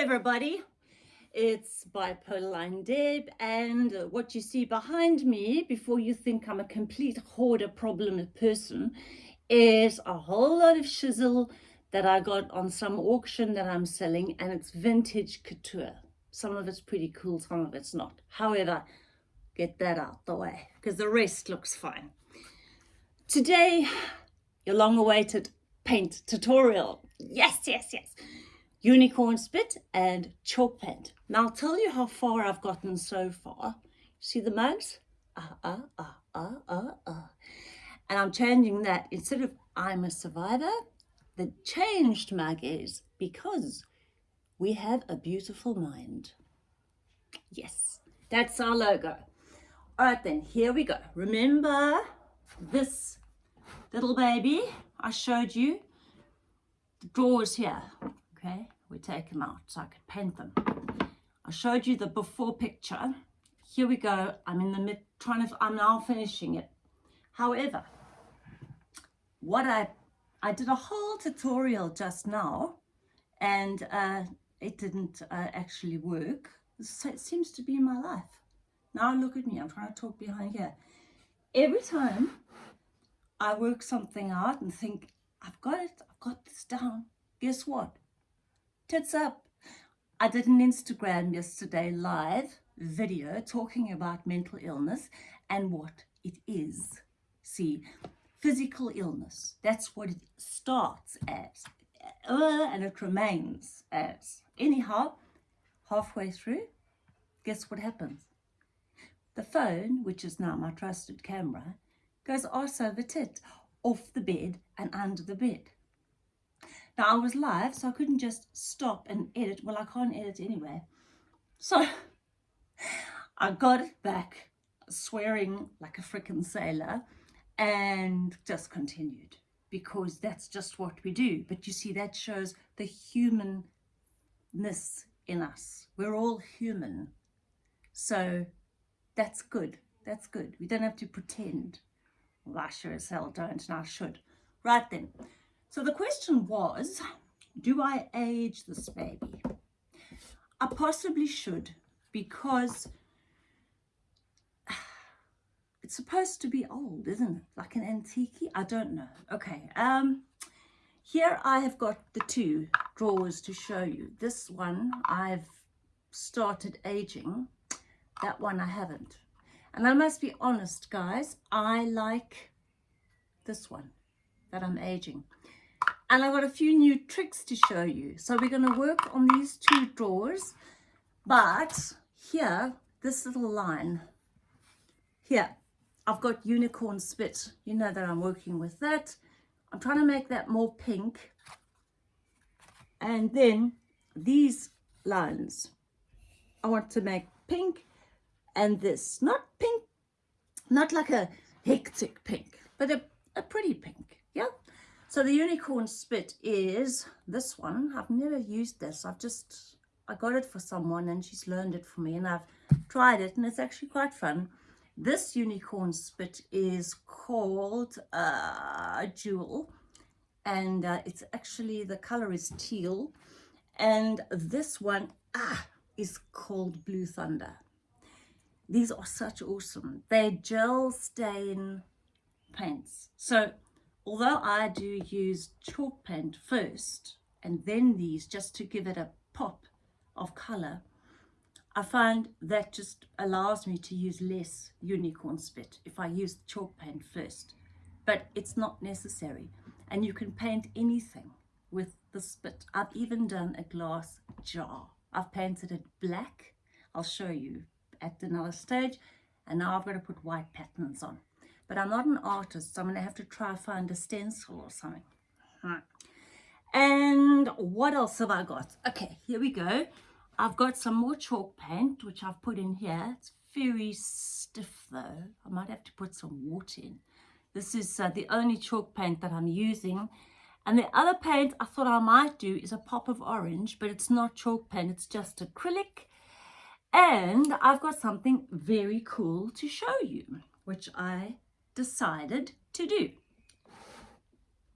everybody. It's Bipolar Line Deb and what you see behind me before you think I'm a complete hoarder problem person is a whole lot of shizzle that I got on some auction that I'm selling and it's vintage couture. Some of it's pretty cool, some of it's not. However, get that out the way because the rest looks fine. Today, your long awaited paint tutorial. Yes, yes, yes unicorn spit and chalk paint. Now I'll tell you how far I've gotten so far. See the mugs? Ah, ah, ah, ah, ah, ah. And I'm changing that. Instead of I'm a survivor, the changed mug is because we have a beautiful mind. Yes, that's our logo. All right then, here we go. Remember this little baby I showed you? The drawers here okay? We take them out so I could paint them. I showed you the before picture. Here we go. I'm in the mid trying to I'm now finishing it. However what I I did a whole tutorial just now and uh, it didn't uh, actually work. So it seems to be my life. Now look at me. I'm trying to talk behind here. Every time I work something out and think I've got it. I've got this down. Guess what tits up. I did an Instagram yesterday live video talking about mental illness and what it is. See, physical illness, that's what it starts as uh, and it remains as. Anyhow, halfway through, guess what happens? The phone, which is now my trusted camera, goes arse over tit, off the bed and under the bed. I was live, so I couldn't just stop and edit. Well, I can't edit anyway. So I got it back, swearing like a freaking sailor, and just continued because that's just what we do. But you see, that shows the humanness in us. We're all human. So that's good. That's good. We don't have to pretend. Well, I sure as hell don't, and I should. Right then. So the question was, do I age this baby? I possibly should because it's supposed to be old, isn't it? Like an antique? I don't know. Okay. Um, here I have got the two drawers to show you. This one I've started aging. That one I haven't. And I must be honest, guys, I like this one that I'm aging. And I've got a few new tricks to show you. So we're going to work on these two drawers. But here, this little line, here, I've got unicorn spit. You know that I'm working with that. I'm trying to make that more pink. And then these lines, I want to make pink and this. Not pink, not like a hectic pink, but a, a pretty pink. So the unicorn spit is this one. I've never used this. I've just, I got it for someone and she's learned it for me and I've tried it and it's actually quite fun. This unicorn spit is called uh, Jewel and uh, it's actually, the color is teal. And this one ah, is called Blue Thunder. These are such awesome. They're gel stain paints. So although I do use chalk paint first and then these just to give it a pop of color, I find that just allows me to use less unicorn spit if I use chalk paint first. But it's not necessary. And you can paint anything with the spit. I've even done a glass jar. I've painted it black. I'll show you at another stage. And now I've got to put white patterns on but I'm not an artist, so I'm going to have to try find a stencil or something. And what else have I got? Okay, here we go. I've got some more chalk paint, which I've put in here. It's very stiff though. I might have to put some water in. This is uh, the only chalk paint that I'm using. And the other paint I thought I might do is a pop of orange, but it's not chalk paint, it's just acrylic. And I've got something very cool to show you, which I decided to do.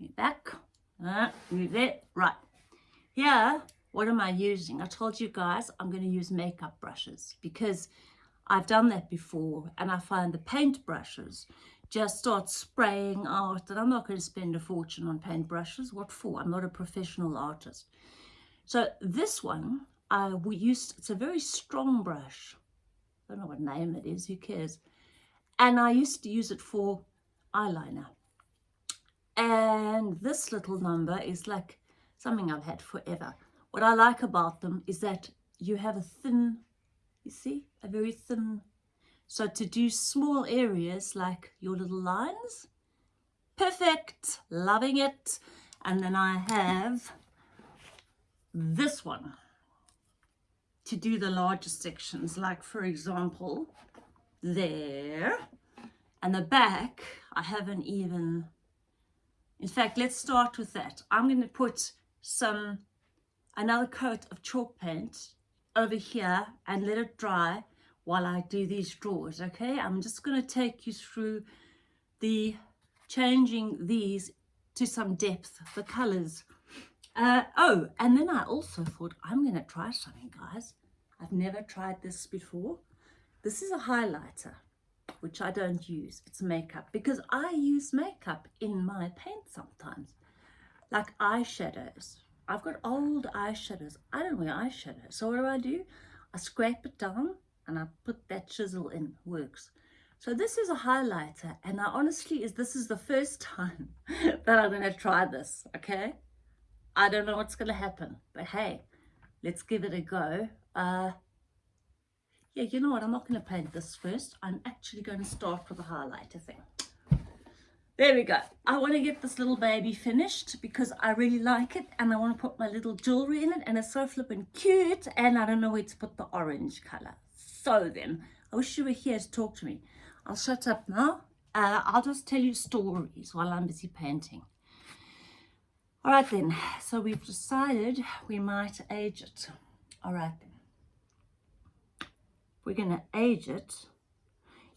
Move back, uh, move that, right. Here what am I using? I told you guys I'm going to use makeup brushes because I've done that before and I find the paint brushes just start spraying out and I'm not going to spend a fortune on paint brushes. What for? I'm not a professional artist. So this one, I we used, it's a very strong brush. I don't know what name it is, who cares? And I used to use it for eyeliner. And this little number is like something I've had forever. What I like about them is that you have a thin, you see, a very thin. So to do small areas like your little lines, perfect, loving it. And then I have this one to do the larger sections, like for example, there. And the back, I haven't even, in fact, let's start with that. I'm going to put some another coat of chalk paint over here and let it dry while I do these drawers okay I'm just going to take you through the changing these to some depth the colors uh, oh and then I also thought I'm going to try something guys I've never tried this before this is a highlighter which I don't use it's makeup because I use makeup in my paint sometimes like eyeshadows I've got old eyeshadows. I don't wear eyeshadow. So what do I do? I scrape it down and I put that chisel in. Works. So this is a highlighter and I honestly is this is the first time that I'm going to try this. Okay. I don't know what's going to happen. But hey, let's give it a go. Uh, yeah, you know what? I'm not going to paint this first. I'm actually going to start with a highlighter thing. There we go. I want to get this little baby finished because I really like it and I want to put my little jewelry in it and it's so flippin' cute and I don't know where to put the orange colour. So then, I wish you were here to talk to me. I'll shut up now. Uh, I'll just tell you stories while I'm busy painting. All right then, so we've decided we might age it. All right then. We're going to age it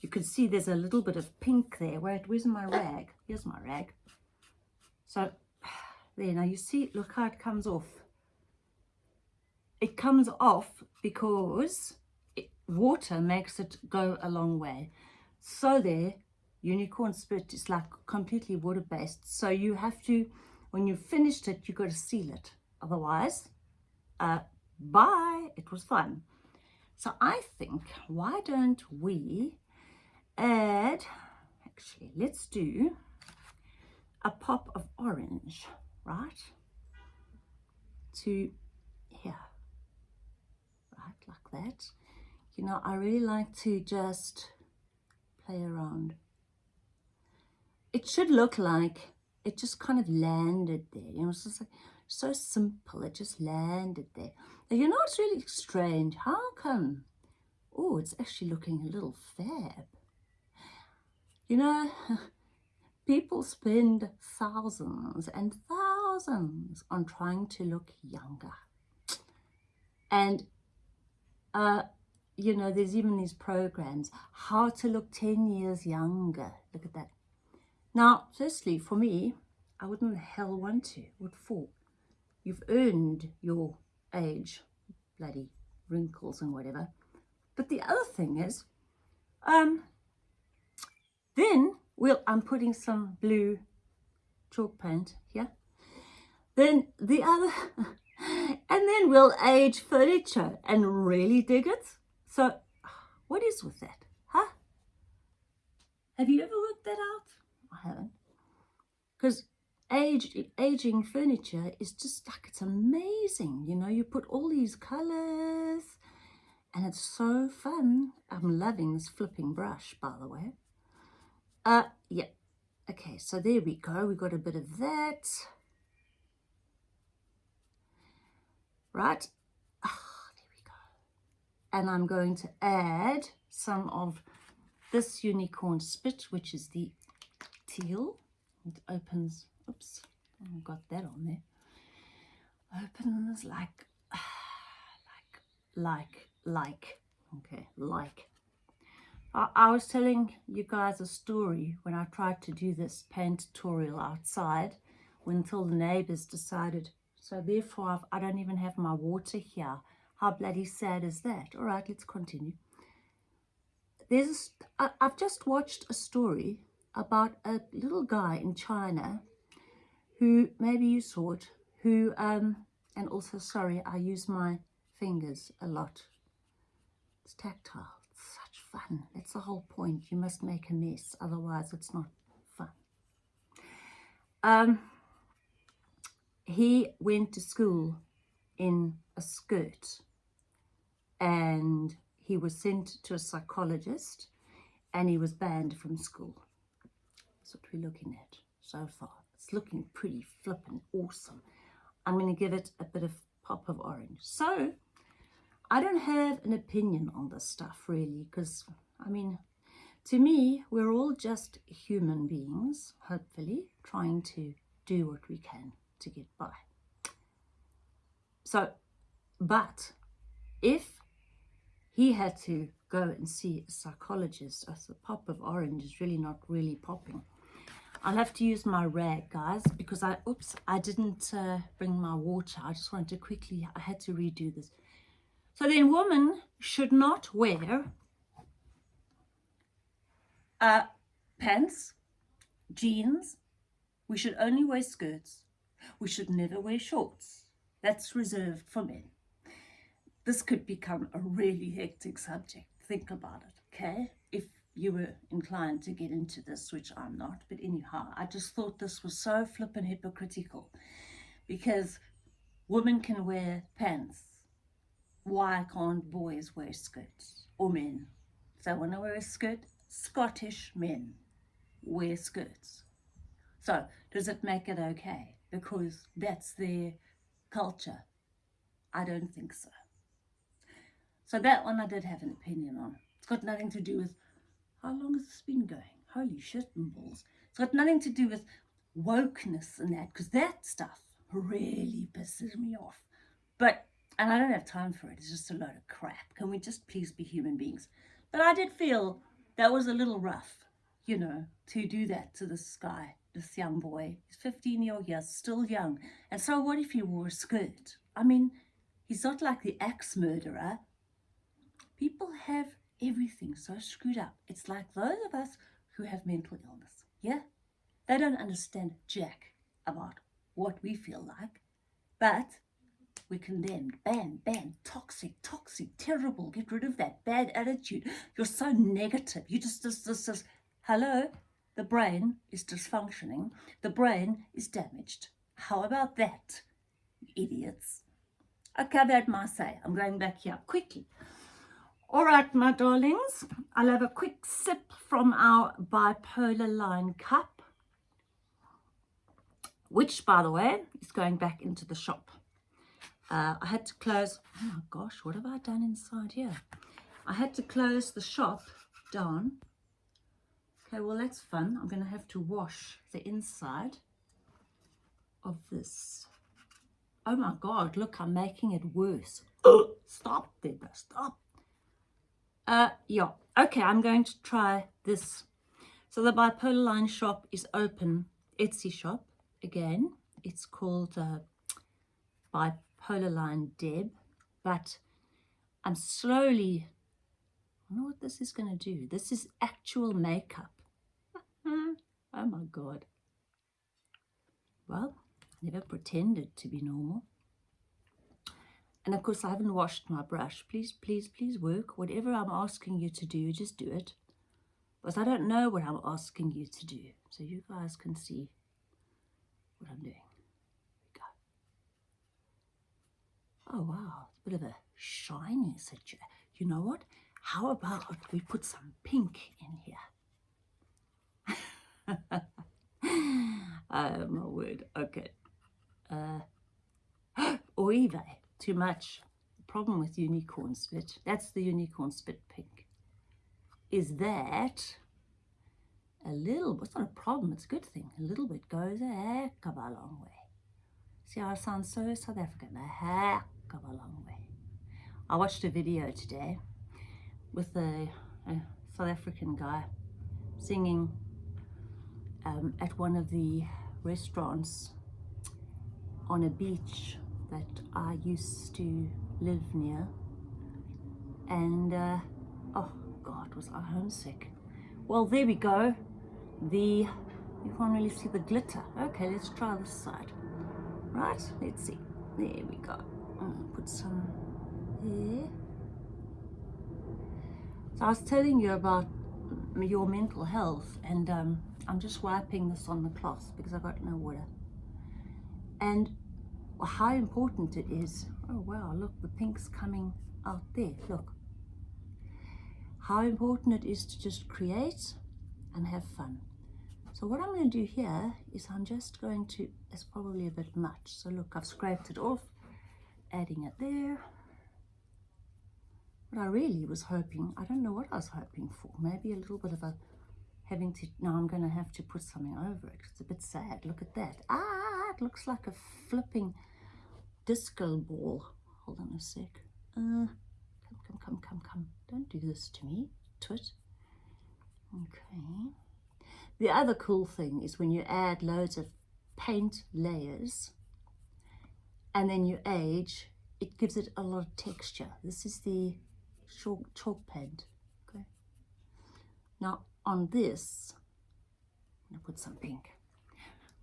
you can see there's a little bit of pink there. Where, where's my rag? Here's my rag. So there, now you see, look how it comes off. It comes off because it, water makes it go a long way. So there, unicorn spit is like completely water-based. So you have to, when you've finished it, you've got to seal it. Otherwise, uh, bye, it was fun. So I think, why don't we add, actually, let's do a pop of orange, right, to here, right, like that. You know, I really like to just play around. It should look like it just kind of landed there, you know, it's just like, so simple, it just landed there. Now, you know, it's really strange. How come? Oh, it's actually looking a little fab. You know, people spend thousands and thousands on trying to look younger. And, uh, you know, there's even these programs, how to look 10 years younger. Look at that. Now, firstly, for me, I wouldn't hell want to. What for? You've earned your age, bloody wrinkles and whatever. But the other thing is, um, then we'll, I'm putting some blue chalk paint here. Then the other, and then we'll age furniture and really dig it. So what is with that? Huh? Have you ever worked that out? I haven't. Because age, aging furniture is just like, it's amazing. You know, you put all these colors and it's so fun. I'm loving this flipping brush, by the way. Uh, yeah. Okay, so there we go. We got a bit of that. Right. Ah, there we go. And I'm going to add some of this unicorn spit, which is the teal. It opens, oops, oh, I've got that on there. Opens like, like, like, like, okay, like I, I was telling you guys a story when I tried to do this paint tutorial outside until the neighbors decided, So therefore, I've, I don't even have my water here. How bloody sad is that? All right, let's continue. There's, I, I've just watched a story about a little guy in China who, maybe you saw it, who, um, and also, sorry, I use my fingers a lot. It's tactile. It's such fun. That's the whole point. You must make a mess, otherwise it's not fun. Um, he went to school in a skirt and he was sent to a psychologist and he was banned from school. That's what we're looking at so far. It's looking pretty flippin' awesome. I'm going to give it a bit of pop of orange. So, I don't have an opinion on this stuff really because, I mean, to me, we're all just human beings, hopefully, trying to do what we can to get by. So, but if he had to go and see a psychologist, as the pop of orange is really not really popping. I'll have to use my rag, guys, because I, oops, I didn't uh, bring my water. I just wanted to quickly, I had to redo this. So then women should not wear uh, pants, jeans. We should only wear skirts. We should never wear shorts. That's reserved for men. This could become a really hectic subject. Think about it, okay? If you were inclined to get into this, which I'm not. But anyhow, I just thought this was so flippin' hypocritical because women can wear pants. Why can't boys wear skirts or men? If they want to wear a skirt, Scottish men wear skirts. So does it make it okay? Because that's their culture. I don't think so. So that one I did have an opinion on. It's got nothing to do with how long has this been going? Holy shit and balls. It's got nothing to do with wokeness and that, because that stuff really pisses me off. But, and I don't have time for it, it's just a load of crap. Can we just please be human beings? But I did feel that was a little rough, you know, to do that to this guy, this young boy. He's 15 years, old here, still young. And so what if he wore a skirt? I mean, he's not like the axe murderer. People have everything so screwed up. It's like those of us who have mental illness, yeah? They don't understand jack about what we feel like, but we're condemned, banned, banned, toxic, toxic, terrible, get rid of that bad attitude. You're so negative. You just, just, just, just, hello? The brain is dysfunctioning. The brain is damaged. How about that, idiots? Okay, that my say. I'm going back here quickly. All right, my darlings, I'll have a quick sip from our bipolar line cup, which, by the way, is going back into the shop. Uh, I had to close, oh my gosh, what have I done inside here? I had to close the shop down. Okay, well, that's fun. I'm going to have to wash the inside of this. Oh my God, look, I'm making it worse. stop, Deborah, stop. Uh, yeah, okay, I'm going to try this. So the Bipolar Line shop is open, Etsy shop, again. It's called uh, Bipolar Line Deb, but I'm slowly, I know what this is going to do. This is actual makeup. oh my God. Well, never pretended to be normal. And of course, I haven't washed my brush. Please, please, please work. Whatever I'm asking you to do, just do it. Because I don't know what I'm asking you to do. So you guys can see what I'm doing. We Go. Oh, wow. It's a bit of a shiny situation. You know what? How about we put some pink in here? oh, my word. Okay. Uh, Oive too much. The problem with unicorn spit, that's the unicorn spit pink, is that a little, it's not a problem, it's a good thing. A little bit goes a heck of a long way. See how I sound so South African, a heck of a long way. I watched a video today with a, a South African guy singing um, at one of the restaurants on a beach that I used to live near. And uh, oh god was I homesick. Well there we go. The you can't really see the glitter. Okay let's try this side. Right let's see. There we go. Put some here so I was telling you about your mental health and um, I'm just wiping this on the cloth because I've got no water. And how important it is. Oh wow look the pink's coming out there look. How important it is to just create and have fun. So what I'm going to do here is I'm just going to it's probably a bit much. So look I've scraped it off adding it there. What I really was hoping I don't know what I was hoping for maybe a little bit of a having to now I'm going to have to put something over it it's a bit sad. Look at that. Ah it looks like a flipping disco ball. Hold on a sec. Uh come come come come come. Don't do this to me. Twit. Okay. The other cool thing is when you add loads of paint layers and then you age it gives it a lot of texture. This is the chalk, chalk paint. Okay. Now on this, I'm to put some pink.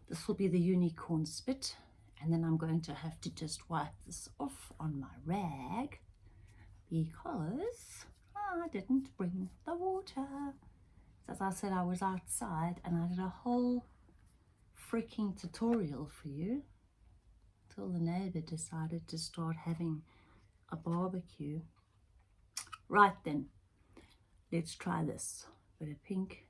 This will be the unicorn spit. And then I'm going to have to just wipe this off on my rag because I didn't bring the water. As I said, I was outside and I did a whole freaking tutorial for you till the neighbor decided to start having a barbecue. Right then, let's try this with a pink.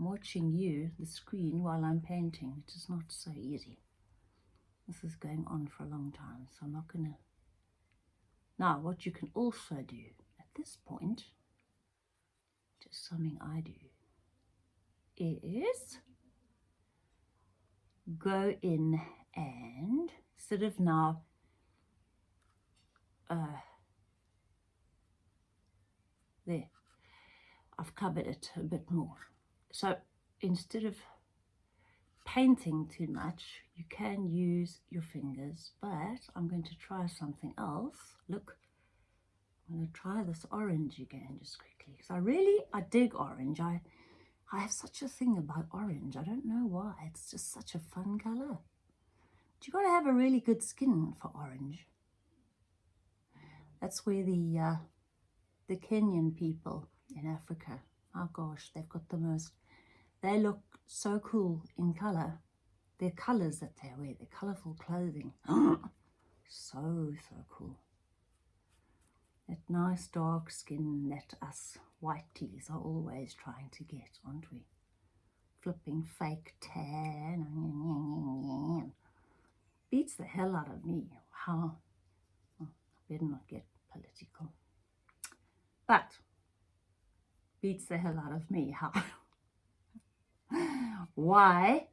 I'm watching you, the screen, while I'm painting, which is not so easy. This is going on for a long time, so I'm not going to... Now, what you can also do at this point, just something I do, is go in and sort of now uh, there I've covered it a bit more. So instead of painting too much, you can use your fingers, but I'm going to try something else. Look, I'm going to try this orange again just quickly. Because I really, I dig orange. I, I have such a thing about orange. I don't know why. It's just such a fun colour. But you've got to have a really good skin for orange. That's where the, uh, the Kenyan people in Africa. Oh gosh, they've got the most, they look so cool in colour. Their colours that they wear, their colourful clothing. so, so cool. That nice dark skin that us whiteys are always trying to get, aren't we? Flipping fake tan. Beats the hell out of me. How? I better not get political. But beats the hell out of me. How? Why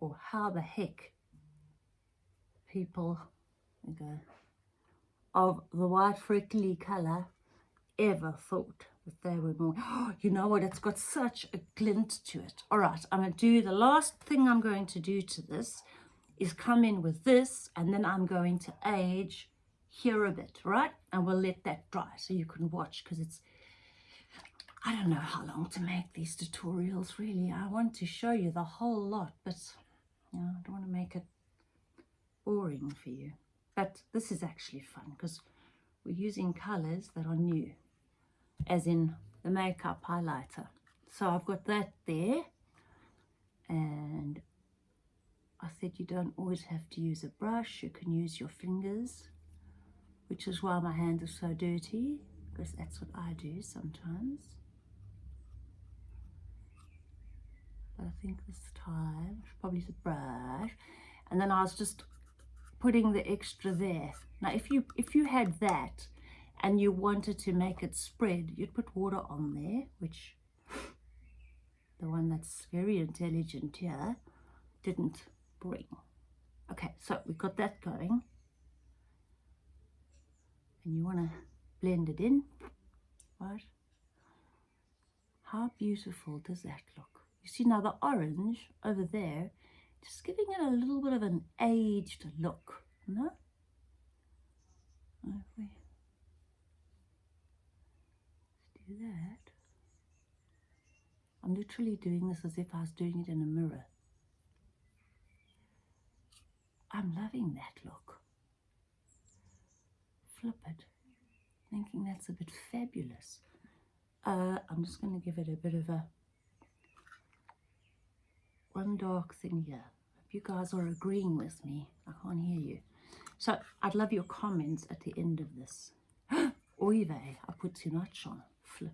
or how the heck people okay, of the white freckly colour ever thought that they were more oh, you know what it's got such a glint to it. All right i'm going to do the last thing i'm going to do to this is come in with this and then i'm going to age here a bit right? And we'll let that dry so you can watch because it's I don't know how long to make these tutorials really. I want to show you the whole lot, but you know, I don't want to make it boring for you. But this is actually fun because we're using colours that are new, as in the makeup highlighter. So I've got that there, and I said you don't always have to use a brush, you can use your fingers, which is why my hands are so dirty, because that's what I do sometimes. I think this time, probably the brush. And then I was just putting the extra there. Now, if you, if you had that and you wanted to make it spread, you'd put water on there, which the one that's very intelligent here didn't bring. Okay, so we've got that going. And you want to blend it in, right? How beautiful does that look? You see now the orange over there just giving it a little bit of an aged look, no? We do that, I'm literally doing this as if I was doing it in a mirror. I'm loving that look. Flip it, thinking that's a bit fabulous. Uh, I'm just going to give it a bit of a one dark thing here. If you guys are agreeing with me. I can't hear you. So I'd love your comments at the end of this. Oy I put too much on. Flip.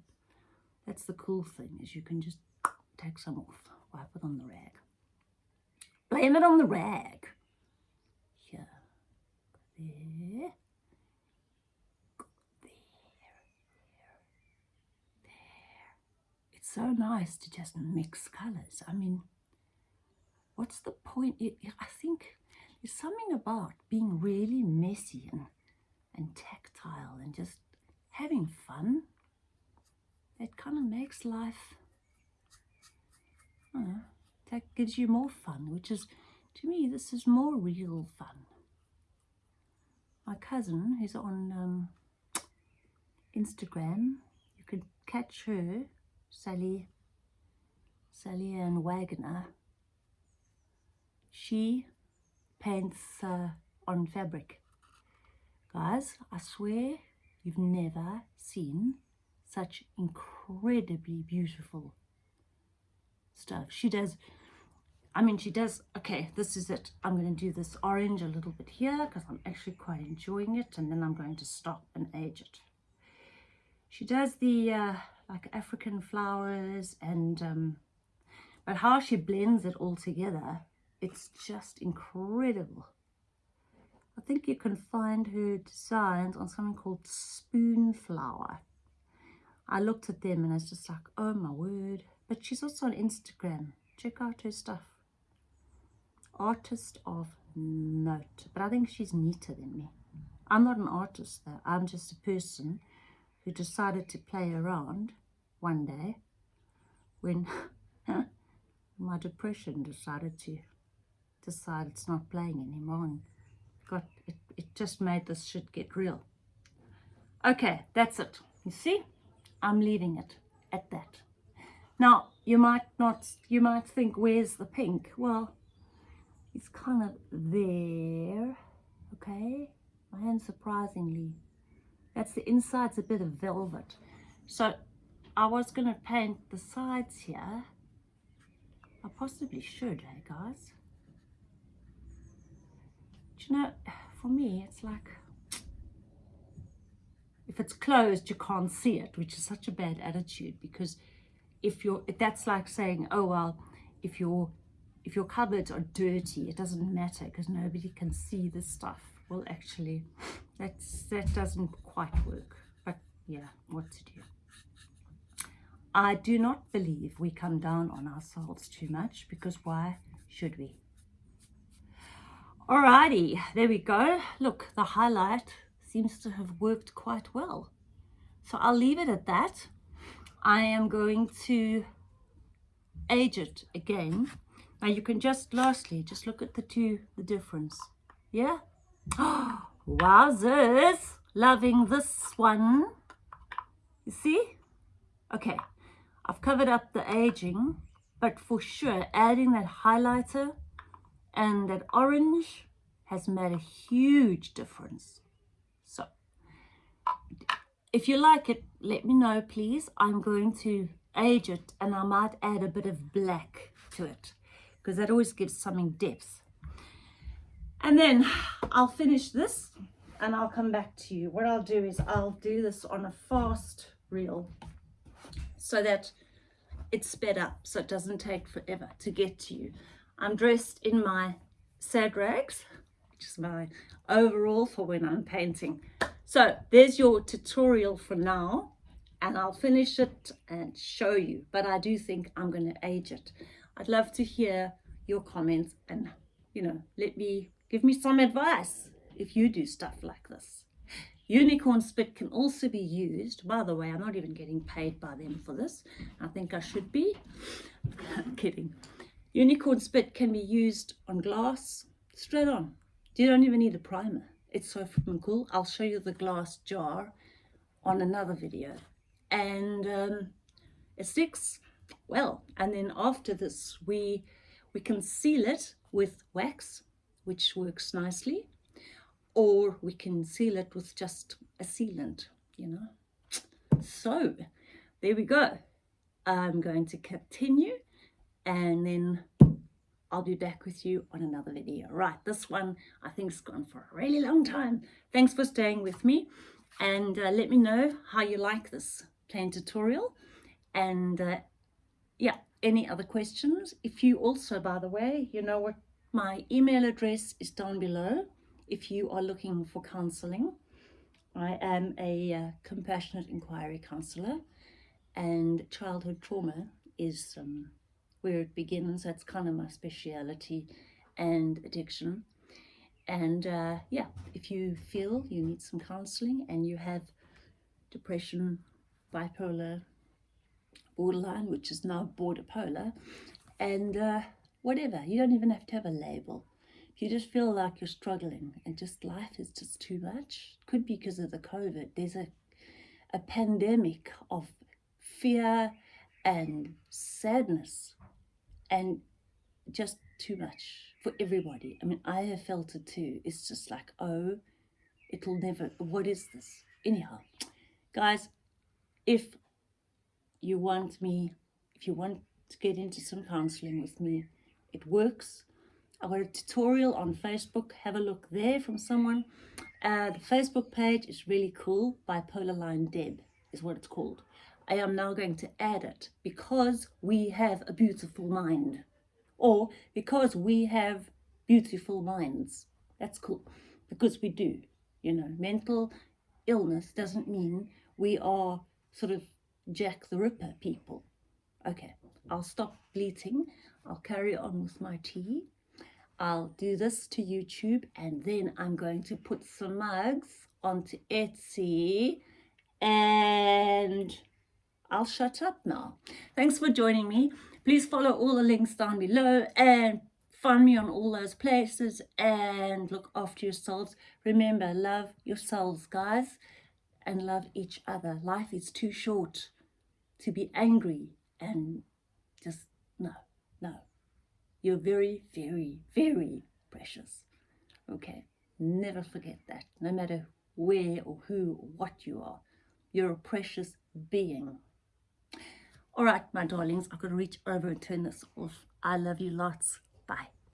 That's the cool thing, is you can just take some off. Wipe it on the rag. Blame it on the rag. Here. There. It's so nice to just mix colours. I mean, what's the point? I think there's something about being really messy and, and tactile and just having fun that kind of makes life, know, that gives you more fun, which is, to me, this is more real fun. My cousin, who's on um, Instagram, you could catch her, Sally, Sally Ann Wagner, she paints uh, on fabric. Guys, I swear you've never seen such incredibly beautiful stuff. She does, I mean, she does, okay, this is it. I'm going to do this orange a little bit here because I'm actually quite enjoying it. And then I'm going to stop and age it. She does the uh, like African flowers and, um, but how she blends it all together it's just incredible. I think you can find her designs on something called Spoonflower. I looked at them and I was just like, oh my word. But she's also on Instagram. Check out her stuff. Artist of note. But I think she's neater than me. I'm not an artist though. I'm just a person who decided to play around one day when my depression decided to decide it's not playing anymore and got it, it just made this shit get real. Okay, that's it. You see, I'm leaving it at that. Now, you might not, you might think, where's the pink? Well, it's kind of there, okay? And surprisingly, that's the inside's a bit of velvet. So I was going to paint the sides here. I possibly should, hey guys? Know, for me, it's like, if it's closed, you can't see it, which is such a bad attitude because if you're, that's like saying, oh, well, if your, if your cupboards are dirty, it doesn't matter because nobody can see the stuff. Well, actually, that's, that doesn't quite work, but yeah, what to do. I do not believe we come down on ourselves too much because why should we? Alrighty, there we go. Look, the highlight seems to have worked quite well. So I'll leave it at that. I am going to age it again. Now you can just, lastly, just look at the two, the difference. Yeah? Wowzers! Loving this one. You see? Okay, I've covered up the aging, but for sure, adding that highlighter and that orange has made a huge difference. So if you like it, let me know, please. I'm going to age it and I might add a bit of black to it because that always gives something depth. And then I'll finish this and I'll come back to you. What I'll do is I'll do this on a fast reel so that it's sped up so it doesn't take forever to get to you. I'm dressed in my sad rags, which is my overall for when I'm painting. So there's your tutorial for now and I'll finish it and show you. But I do think I'm going to age it. I'd love to hear your comments and, you know, let me, give me some advice if you do stuff like this. Unicorn spit can also be used. By the way, I'm not even getting paid by them for this. I think I should be. Kidding Unicorn spit can be used on glass, straight on. You don't even need a primer. It's so freaking cool. I'll show you the glass jar on another video. And um, it sticks well. And then after this, we, we can seal it with wax, which works nicely. Or we can seal it with just a sealant, you know. So there we go. I'm going to continue and then I'll be back with you on another video. Right, this one I think has gone for a really long time. Thanks for staying with me and uh, let me know how you like this plain tutorial and uh, yeah, any other questions. If you also, by the way, you know what, my email address is down below if you are looking for counseling. I am a uh, compassionate inquiry counsellor and childhood trauma is um, where it begins. That's kind of my speciality and addiction. And uh, yeah, if you feel you need some counseling and you have depression, bipolar, borderline, which is now border polar, and uh, whatever, you don't even have to have a label. If you just feel like you're struggling and just life is just too much, could be because of the COVID. There's a, a pandemic of fear and sadness and just too much for everybody. I mean, I have felt it too. It's just like, oh, it'll never, what is this? Anyhow, guys, if you want me, if you want to get into some counseling with me, it works. I've got a tutorial on Facebook. Have a look there from someone. Uh, the Facebook page is really cool. Bipolar Line Deb is what it's called. I am now going to add it because we have a beautiful mind or because we have beautiful minds. That's cool because we do, you know, mental illness doesn't mean we are sort of Jack the Ripper people. Okay, I'll stop bleating. I'll carry on with my tea. I'll do this to YouTube and then I'm going to put some mugs onto Etsy and I'll shut up now. Thanks for joining me. Please follow all the links down below and find me on all those places and look after yourselves. Remember, love yourselves, guys, and love each other. Life is too short to be angry and just, no, no. You're very, very, very precious. Okay, never forget that. No matter where or who or what you are, you're a precious being. All right, my darlings, I've got to reach over and turn this off. I love you lots. Bye.